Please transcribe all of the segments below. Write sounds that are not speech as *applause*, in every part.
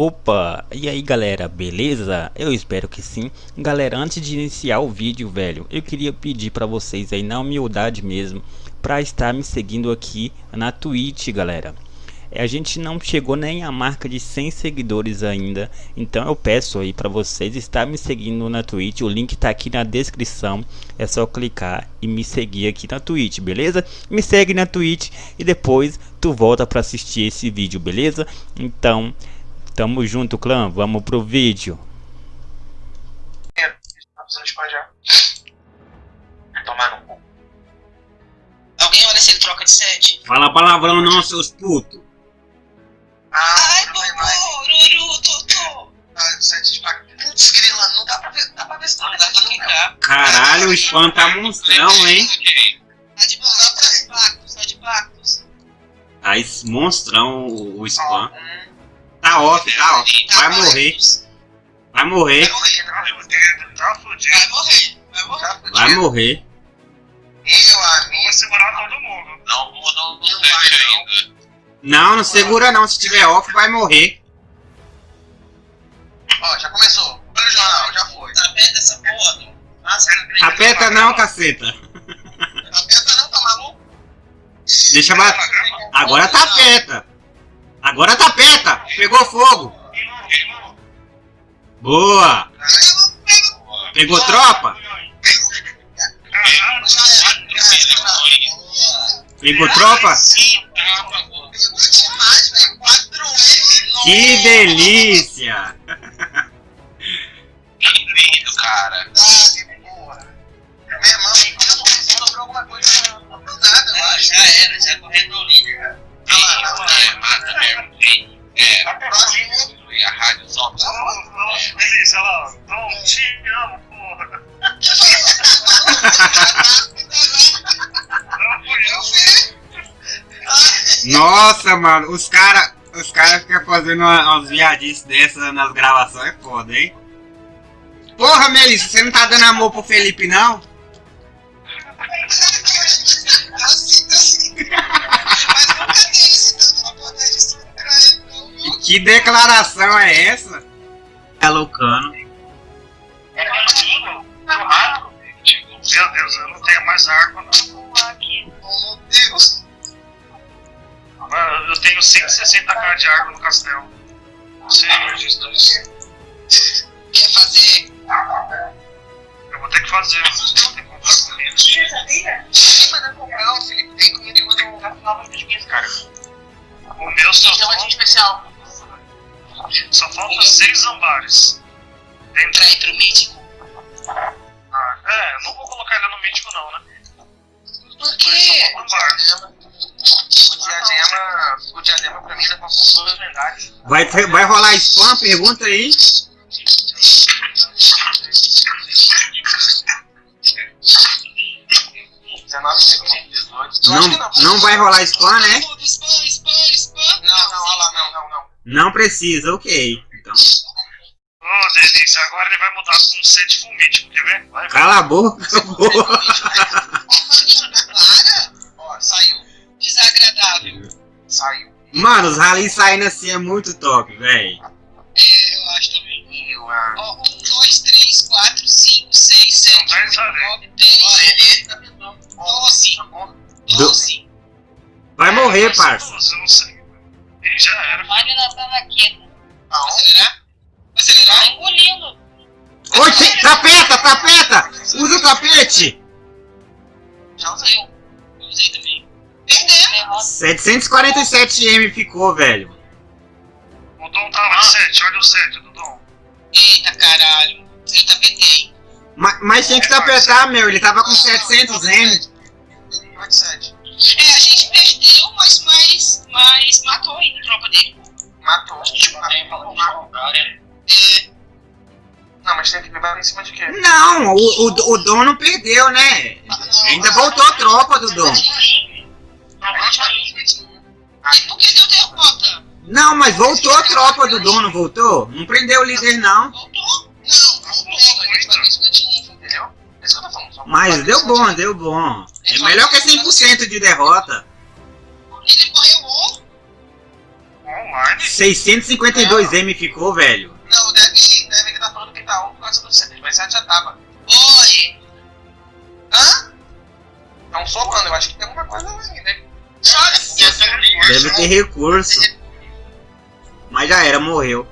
Opa, e aí galera, beleza? Eu espero que sim. Galera, antes de iniciar o vídeo, velho, eu queria pedir pra vocês aí, na humildade mesmo, pra estar me seguindo aqui na Twitch, galera. A gente não chegou nem a marca de 100 seguidores ainda, então eu peço aí pra vocês estar me seguindo na Twitch, o link tá aqui na descrição, é só clicar e me seguir aqui na Twitch, beleza? Me segue na Twitch e depois tu volta pra assistir esse vídeo, beleza? Então... Tamo junto, clã. Vamos pro vídeo. Tomar no cu. Alguém olha se ele troca de set. Fala palavrão não, seus putos. Ah, Ai, Bururu, Totô. Ah, set de pac... Putz, grila, não dá pra ver, dá pra ver se não dá pra clicar. Caralho, o spam tá monstrão, hein? Tá de pactos, tá de pactos. Tá monstrão o, o spam. Hum. Tá off, tá off. Vai morrer. Vai morrer. Vai morrer, vai morrer. Vai morrer. Meu amigo. Vou segurar todo mundo. Não, mudou o set ainda. Não, não segura não. Se tiver off, vai morrer. Ó, já começou. Olha o jornal, já foi. Aperta essa porra. Nossa, Aperta não, caceta. Aperta não, tá maluco? Deixa mais. Agora tá aperta. Agora tá peta! Pegou fogo! Boa! Pegou tropa? Pegou tropa? Que delícia! Que lindo, cara! Meu irmão, sobrou alguma coisa. Não nada, eu acho. Já era, já correndo no líder. É, mata mesmo. É, e a rádio só. Delícia, ela. Não, te amo, porra. Não fui eu. Nossa, mano, os caras os cara ficam fazendo umas viadices dessas nas gravações, é foda, hein? Porra, Melissa, você não tá dando amor pro Felipe, não? *laughs* *laughs* Que declaração é essa? É loucano. Meu Deus, eu não tenho mais água não. Meu Deus. Mano, eu tenho 160k de água no castelo. Senhor Jesus. Quer fazer? vou ter que fazer, não tem como fazer comida. Você sabia? Quem mandou comprar, o Felipe tem comida e mandou comprar novas pesquisas, cara. O meu só falta... É especial. Só falta seis ambares. Dentro... Pra ir pro mítico? Ah, é, não vou colocar ele no mítico não, né? Por quê? O diadema, o diadema, o diadema pra mim já passou dois lendários. Vai, vai rolar spam, pergunta aí. Sim. 19 segundos, 18. Não, não, não vai rolar spam, né? Spam, spam, spam. Não, não, olha lá, não, não, não. Não precisa, ok. Então. Ô, oh, delícia, agora ele vai mudar com sede fumítico, quer ver? Vai, Cala a boca, Ó, saiu. Desagradável. Saiu. Mano, os rally saindo assim é muito top, velho. É, eu acho também. Eu acho. Ó, 1, 2, 3, 4, 5, 6, 7, 8, 9, 10. Ó, ele morrer, parça. Nossa, eu não sei. Ih, já era. Olha na talaqueta. Acelerar? Acelerar? Tá engolindo. Oi, tem- tapeta, tapeta! Usa o tapete! Já usei. Eu usei também. Derrota. 747M ficou, velho. O Dom tá lá, 7, olha o 7 do Dom. Eita caralho. Ele tá PT. Ma- Mas tinha que tapetar, meu. Ele tava com 700M. 87. É, a gente perdeu, mas, mas, mas matou ainda a tropa dele. Matou. Tipo, É. Não, mas tem que levar em cima de quê? Não, o, o, o Dom não perdeu, né? Ainda voltou a tropa do Dom. Aí por que deu derrota? Não, mas voltou a tropa do Dom, não voltou? Não prendeu o líder, não. Voltou? Não, não voltou. Entendeu? É Mas deu bom, deu bom. É melhor que 100% de derrota. Ele correu ou? Bom, Barney? 652M ficou, velho. Não, deve, deve que tá falando que tá 1 por causa do 7, mas já tava. Oi! Hã? Um somando, eu acho que tem alguma coisa aí, né? Olha, Deve ter recurso. Mas já era, morreu.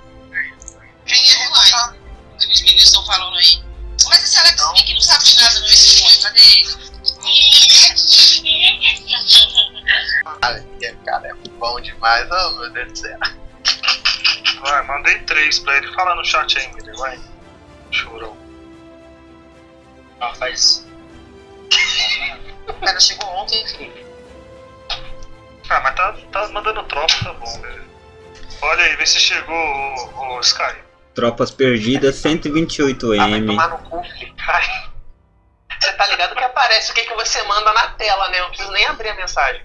Quem é relutar? Os meninos estão falando aí. Mas esse Alex Smith não sabe de nada, não, esse monstro. Cadê ele? Cara, cara, é bom demais, oh meu Deus do céu. Vai, mandei três pra ele. Fala no chat aí, Miller, vai. Chorou. Não, faz. *laughs* Cara, chegou ontem, Felipe. Ah, mas tá, tá mandando tropa, tá bom, velho. Olha aí, vê se chegou o, o Sky. Tropas perdidas, Ah, vai 128M. tomar no cu. Você tá ligado que aparece o que, que você manda na tela, né? Eu não preciso nem abrir a mensagem.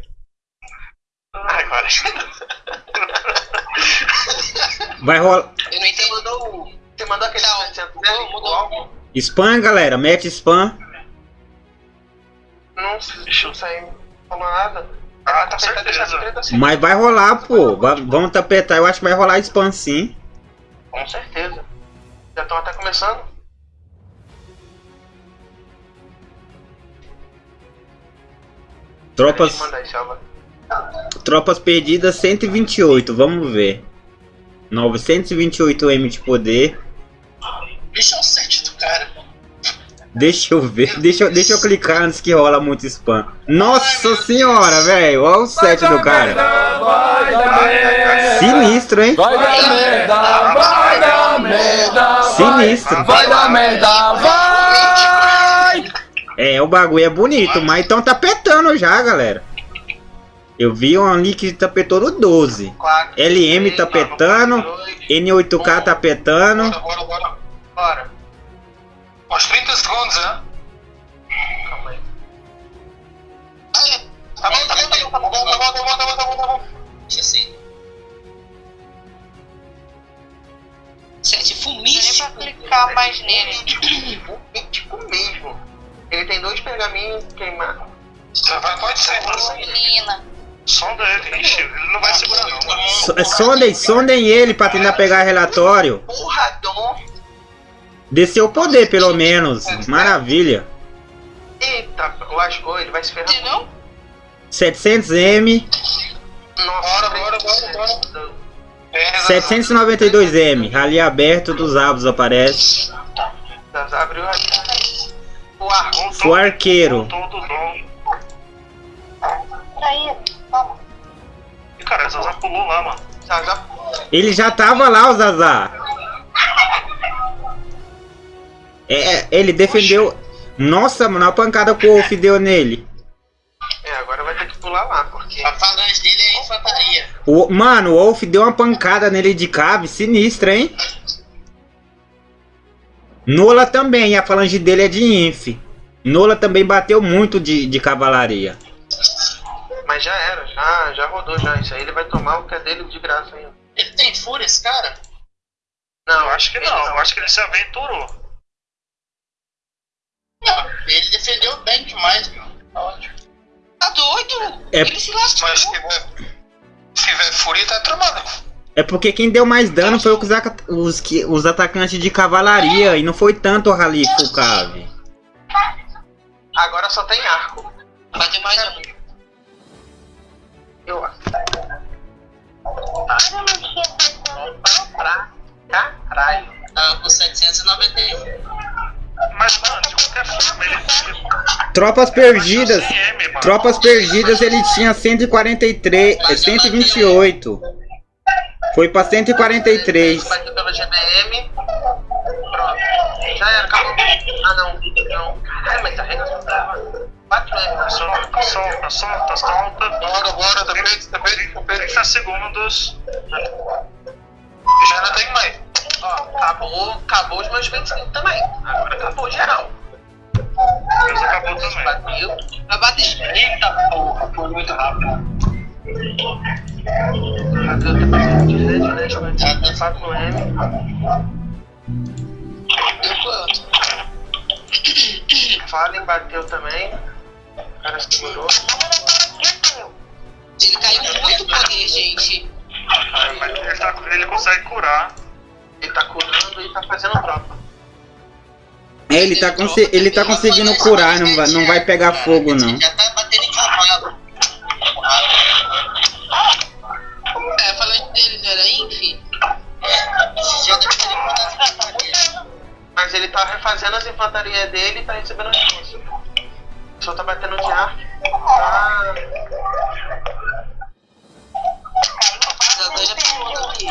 Agora. Vai rolar. Eu Você mandou o. Você mandou aquele Não, 700 mudou, mudou. Álbum? Spam, galera. Mete spam. Não, não saiu. Não falou nada. Ah, tá certeza. treta assim. Mas vai rolar, pô. Va- Vamos tapetar. Eu acho que vai rolar spam sim. Com certeza. Já estão até começando. Tropas, Manda aí. Tropas perdidas, 128. Vamos ver. 928M de poder. Deixa o set do cara. Deixa eu ver. Deixa, eu- deixa eu clicar antes que rola muito spam. Nossa senhora, velho. Olha o set do cara. Sinistro, hein? Vai dar merda, vai dar merda, Sinistro. vai dar merda, vai! É, o bagulho é bonito, mas então tapetando já, galera. Eu vi um uma tapetou no 12. 4, LM 3, tapetando, 4, 2, N8K bora, tapetando. Bora, bora, bora. Bora. Aos 30 segundos, né? Calma aí. Tá bom, tá bom, tá bom, tá bom, tá bom, tá bom, tá bom, tá bom. Tá Deixa assim. Gente, fumístico. Nem é pra clicar mais nele. Tipo, é tipo mesmo. Ele tem dois pergaminhos queimados. Pode sair, pode sair. Menina. Sonda ele. Ixi, ele não vai segurar, não. So- é, Sondem, sondem ele pra tentar pegar relatório. Porra, Dom. Desceu o poder, pelo menos. Maravilha. Eita, lascou, ele vai se ferrar. Entendeu? 700M. Nossa, Bora, bora, bora, bora. É, 792M. Rally aberto dos abos aparece. Das abriu a. O arqueiro. Voltou cara, a Zaza pulou lá, mano. Zaza. Ele já tava lá, o Zazá. É, ele defendeu. Nossa, mano, a pancada que o Wolf deu nele. É, agora vai ter que pular lá, porque. A falange dele é infantaria. O, mano, o Wolf deu uma pancada nele de cave sinistra, hein? Nola também, a falange dele é de inf. Nola também bateu muito de, de cavalaria. Mas já era, já, já rodou já. Isso aí ele vai tomar o que é dele de graça ainda. Ele tem fúria, esse cara? Não, Eu acho que ele não, eu acho que ele se aventurou. Não, ele defendeu bem demais, meu. Tá ótimo. Tá doido? É- Ele se lascou. Mas se tiver, se tiver fúria, tá tramado. É porque quem deu mais dano foi os, os, que- os atacantes de cavalaria e não foi tanto o Rally full cave. Agora só tem arco. Vai ter mais um. Eu acho. Pra caralho. Tava com 791. Mas, mano, de qualquer forma, ele. Tropas perdidas. baixou 100M, mano. Tropas perdidas ele tinha 143, eh, 128. Foi pra 143. Bateu pelo GBM. Pronto. Já era, acabou. Ah não. Não. Caralho, mas a regra só tava. 4 M. Solta, solta, solta, solta. Bora, bora, tapete, tapete, 30 segundos. Já não tem mais. Ó, acabou, acabou os meus 25 também. Agora acabou geral. Deus acabou também. Bateu. Vai bater. Eita porra, foi muito rápido. Bateu tapete 17, 10, 4 M. Deu quanto? Fallen bateu também. O cara segurou. Ele caiu muito poder, gente. Ah, mas ele, tá, ele consegue curar. Ele tá curando e tá fazendo tropa. É, ele tá, conse- ele tá conseguindo curar, não vai, não vai pegar fogo não. Já tá batendo em cavalo. É, falando dele, não era Infi? Esse já deve ter levantado as infantarias. Mas ele tá refazendo as infantarias dele e tá recebendo reforço. Só tá batendo de ar. Ah, Já dois já pegou aqui.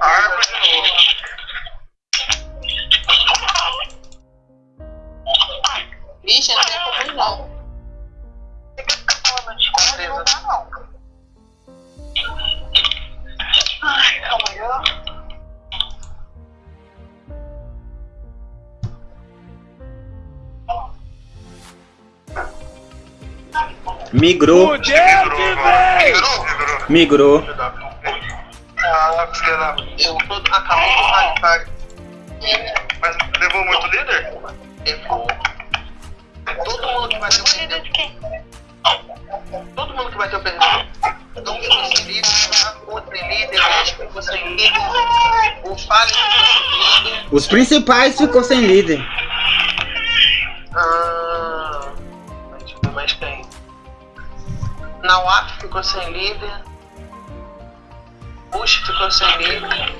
Arma de novo. Vixe, não tem como ir, não. beleza. Migrou, Migrou agora. migrou. Migrou. Ah, filha da... Eu tô acabou com o Raikari. Mas levou muito líder? Levou. Todo mundo que bateu perdeu. Todo mundo que bateu perdeu. Não ficou sem líder, o sem líder, o México ficou sem líder, o Fallen ficou sem líder. Os principais ficou sem líder. Nawaf ficou sem líder. Bush ficou sem líder.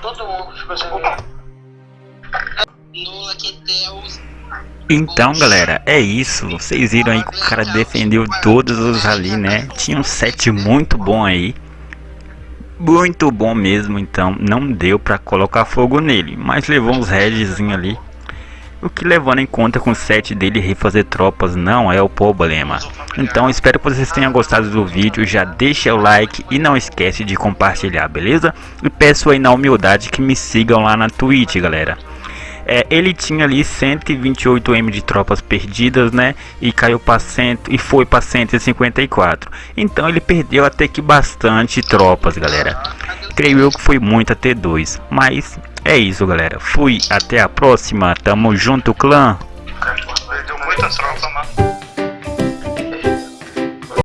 Todo mundo ficou sem líder. Então galera, é isso, vocês viram aí que o cara defendeu todos os ali, né? Tinha um set muito bom aí. Muito bom mesmo, então não deu pra colocar fogo nele, mas levou uns redzinho ali. O que levando em conta com o set dele refazer tropas não é o problema. Então espero que vocês tenham gostado do vídeo, já deixa o like e não esquece de compartilhar, beleza? E peço aí na humildade que me sigam lá na Twitch, galera. É, ele tinha ali 128M de tropas perdidas, né? E caiu para cento e foi para 154. Então ele perdeu até que bastante tropas, galera. Creio eu que foi muita T2, mas é isso, galera. Fui, até a próxima. Tamo junto, clã. Perdeu muitas tropas.